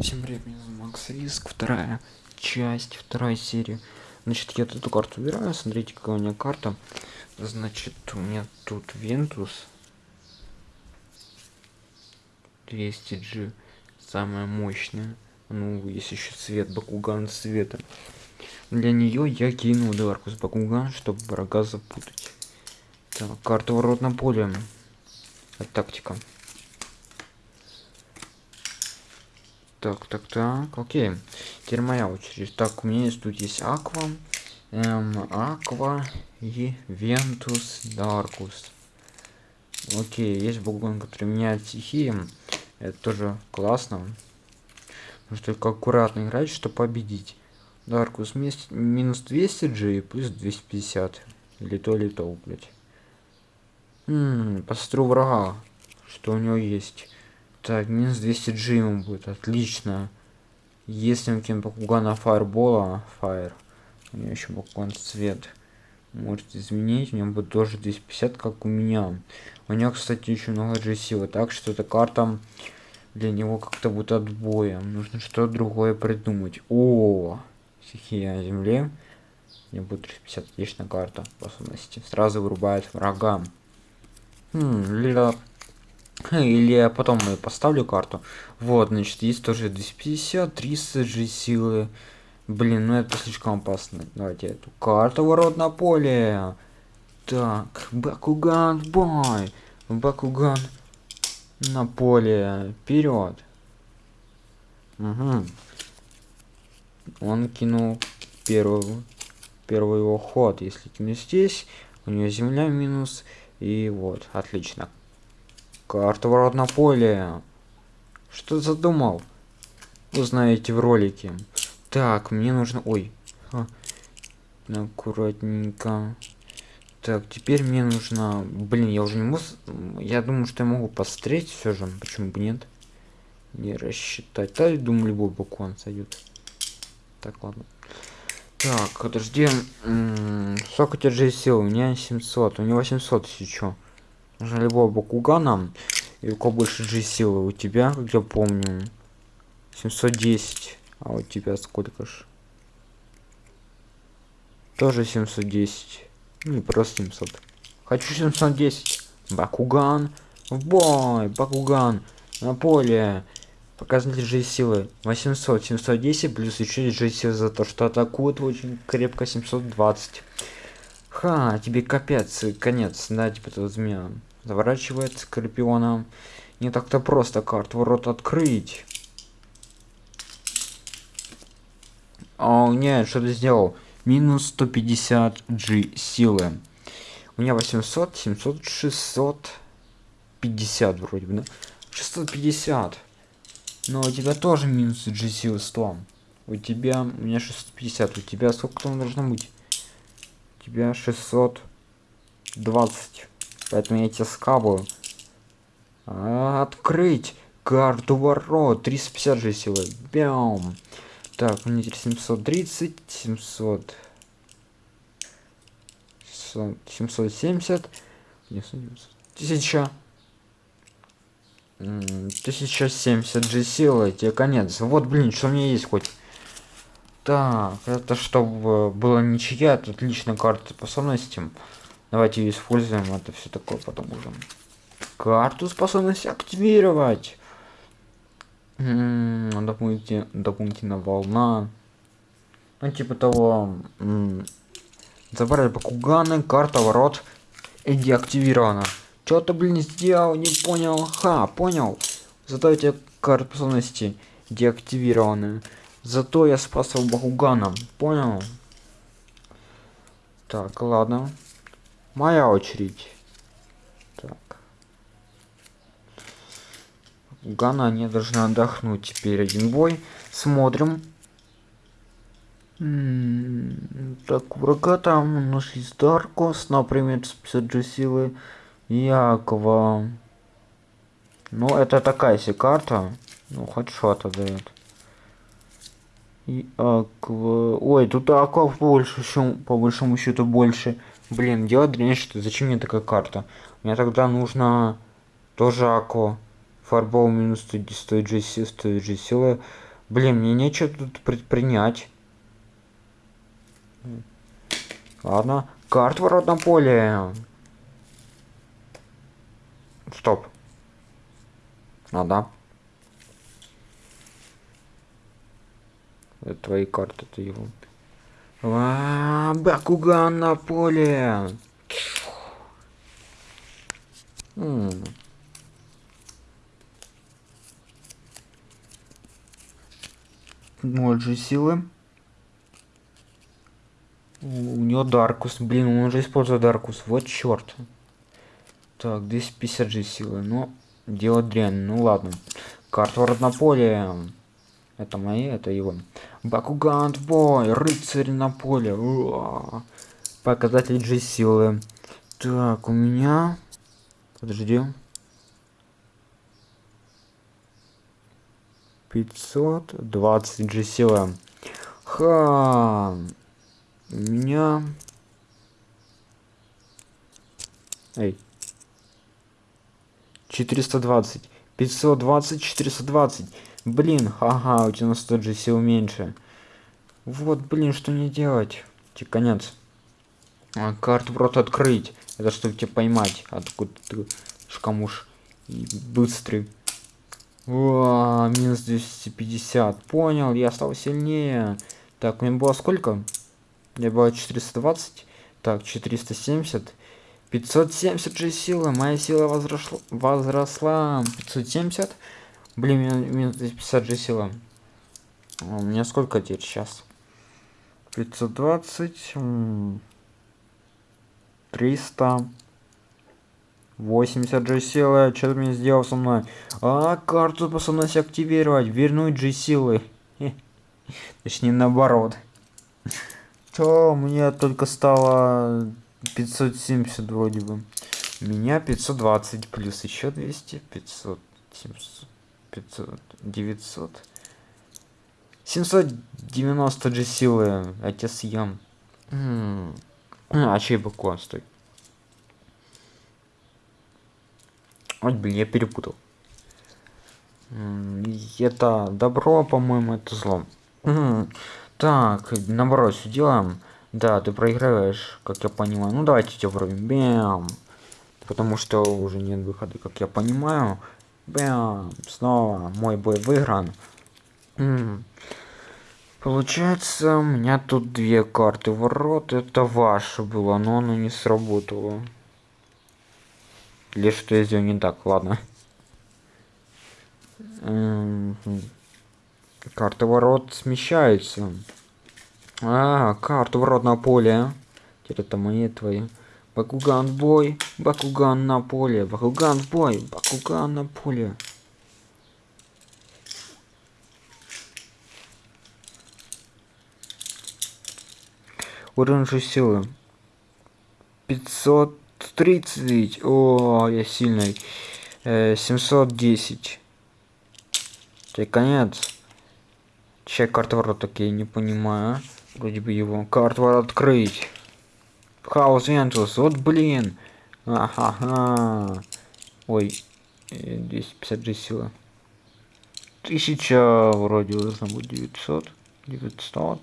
Всем привет, меня зовут Макс Риск, вторая часть, вторая серия. Значит, я эту карту убираю, смотрите, какая у меня карта. Значит, у меня тут Вентус 200G, самая мощная. Ну, есть еще цвет, Бакуган цвета. Для нее я кинул Даркус Бакуган, чтобы врага запутать. Так, карта ворот на поле. Это тактика. Так, так, так, окей. Теперь моя очередь. Так, у меня есть тут есть Аква, эм, Аква и Вентус Даркус. Окей, есть Бакуган, который меняет стихии. Это тоже классно. Нужно только аккуратно играть, чтобы победить. Даркус минус 200 G плюс 250. Или то, или то, блядь. Хм, посмотрю врага, что у него есть. Так, минус 200 G ему будет, отлично. Если мы кинем Бакугана Фаербола, Фаер, у него еще Бакуган цвет, может изменить, у него будет тоже 250, как у меня. У него, кстати, еще много G силы, так что эта карта для него как-то будет отбоем. Нужно что-то другое придумать. О, стихия земли. Мне будет 350 отличная карта способности. Сразу вырубает врага. Хм, Лила или я потом я поставлю карту. Вот, значит, есть тоже 250, 300 же силы. Блин, ну это слишком опасно. Давайте эту карту ворот на поле. Так, Бакуган, бой. Бакуган на поле. Вперед. Угу. Он кинул первый, первый его ход. Если кину здесь, у него земля минус. И вот, отлично. Карта ворот на поле. Что задумал? Узнаете в ролике. Так, мне нужно... Ой. А. Аккуратненько. Так, теперь мне нужно... Блин, я уже не могу... Я думаю, что я могу посмотреть все же. Почему бы нет? Не рассчитать. Да, я думаю, любой бокон сойдет. Так, ладно. Так, подожди. Сколько же сил? У меня 700. У него 800 еще нужно любого бакугана и у кого больше G силы у тебя как я помню 710 а у тебя сколько ж? Тоже 710 ну, не просто 700 хочу 710 бакуган. В бой бакуган. На поле. Показатель G силы 800 710 плюс еще G силы за то что атакует очень крепко 720 Ха, тебе капец, конец, да, типа тут змея заворачивает скорпиона. Не так-то просто карт ворот открыть. О нет что ты сделал? Минус 150 g силы. У меня 800 700 650 вроде бы да? 650 но у тебя тоже минус g силы 100 у тебя у меня 650 у тебя сколько там должно быть? У тебя 620 Поэтому я тебя скабаю. А, открыть карту ворот. 350 же силы. Бям. Так, у меня 730, 700. 770. 1000. 1070 же силы, тебе конец. Вот, блин, что у меня есть хоть. Так, это чтобы было ничья, тут отличная карта способности. Давайте ее используем, это все такое потом уже. Карту способность активировать. Дополнительная, дополнительная волна. Ну, типа того. Забрали Бакуганы, карта ворот и деактивирована. Что ты, блин, сделал? Не понял. Ха, понял. Зато эти карты способности деактивированы. Зато я спасал Бакугана. Понял? Так, ладно. Моя очередь. Так. Гана не должна отдохнуть теперь один бой. Смотрим. так, врага там у нас есть Даркос, например, с 50 силы. Якова. Ну, это такая себе карта. Ну, хоть что-то дает. И аква... Ой, тут аква больше, по большому счету больше. Блин, дело дрянь, что зачем мне такая карта? Мне тогда нужно тоже Ако. Фарбол минус 100, 100 GC, 100 G силы. Блин, мне нечего тут предпринять. Ладно. Карт ворот на поле. Стоп. А, да. Это твои карты, это его. А, Бакуган на поле. М же силы. У него Даркус. Блин, он уже использует Даркус. Вот черт. Так, 250 же силы. Ну, дело дрянь. Ну ладно. Карта на поле. Это мои, это его. Бакугант бой, рыцарь на поле. Показатель G силы. Так, у меня... Подожди. 520 G силы. Ха. У меня... Эй. 420. 520, 420. Блин, ага, у тебя на 100 же сил меньше. Вот, блин, что не делать? Тебе конец. А, карту просто открыть. Это чтобы тебя поймать. Откуда ты шкамуш. И быстрый. О, минус 250. Понял, я стал сильнее. Так, у меня было сколько? Я было 420. Так, 470. 570 же силы. Моя сила возросла. возросла. 570. Блин, минус 250 же сила. А у меня сколько теперь сейчас? 520. 300. 80 же силы. Что ты мне сделал со мной? А, карту способность активировать. Вернуть же силы. Точнее, наоборот. То мне только стало 570 вроде бы. У меня 520 плюс еще 200. 500. 700. 500, 900. 790 же силы, а тебя съем. А чей баклан, стой. Ой, блин, я перепутал. Это добро, по-моему, это зло. Так, наоборот, все делаем. Да, ты проигрываешь, как я понимаю. Ну, давайте тебя. Бям. Потому что уже нет выхода, как я понимаю. Бам! Снова мой бой выигран. М Получается, у меня тут две карты ворот. Это ваше было, но оно не сработало. Или что я сделал не так, ладно. Карта ворот смещается. А, карта ворот на поле. Теперь это мои твои. Бакуган в бой, Бакуган на поле, Бакуган в бой, Бакуган на поле. Уровень силы. 530. О, я сильный. Э, 710. Это конец. Чек карты ворот такие, не понимаю. Вроде бы его. Карт ворот открыть. Хаус Вентус, вот блин. Ага. Ой, 250 же сила. Тысяча вроде должно быть 900. 900.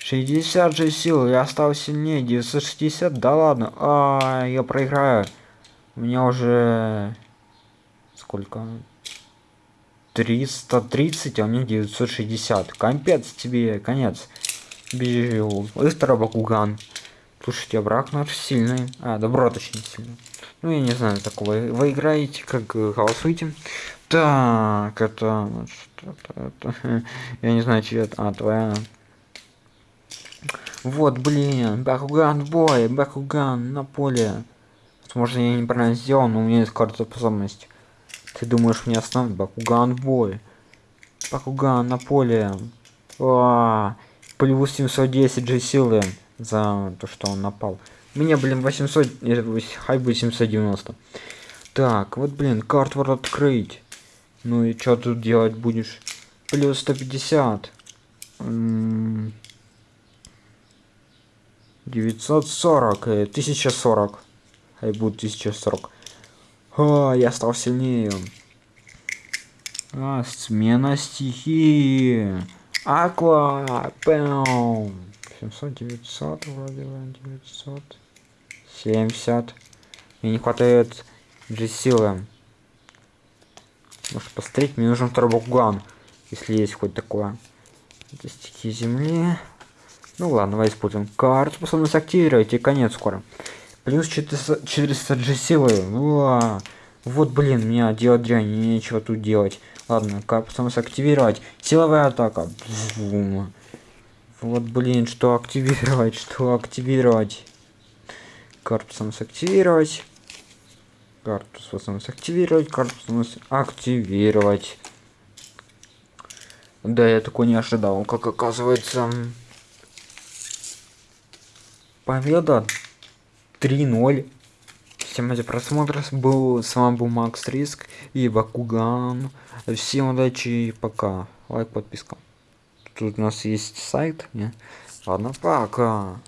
60 же сил, я стал сильнее. 960, да ладно. А, я проиграю. У меня уже... Сколько? 330, а у меня 960. Капец тебе, конец. Бежи, быстро, Бакуган. Слушайте, а брак наш сильный. А, добро точнее сильный. Ну, я не знаю такого. Вы играете, как голосуете. Так, это... это, это я не знаю, чья. А, твоя. Вот, блин. Бакуган бой. Бакуган на поле. Возможно, я неправильно сделал, но у меня есть карта способность. Ты думаешь, мне остановить? Бакуган бой. Бакуган на поле. А, плюс 710 же силы за то, что он напал. Мне, блин, 800, хай будет 790. Так, вот, блин, картвар открыть. Ну и что тут делать будешь? Плюс 150. 940, 1040. Хай будет 1040. А, я стал сильнее. А, смена стихии. Аква. Пэм. 700, 900, вроде бы, 900. 70. Мне не хватает же силы. Может посмотреть, мне нужен второй букган. Если есть хоть такое. Это стихи земли. Ну ладно, давай используем карту. Способность активировать и конец скоро. Плюс 400, 400 же силы. Уа. Вот, блин, меня делать дрянь, нечего тут делать. Ладно, как способность активировать. Силовая атака. Бум. Вот, блин, что активировать, что активировать. Способность активировать. Способность активировать. Способность активировать. Да, я такой не ожидал, как оказывается. Победа 3-0. Всем ради просмотра. Был, с вами был Макс Риск и Бакуган. Всем удачи и пока. Лайк, подписка. Тут у нас есть сайт. Не? Ладно, пока.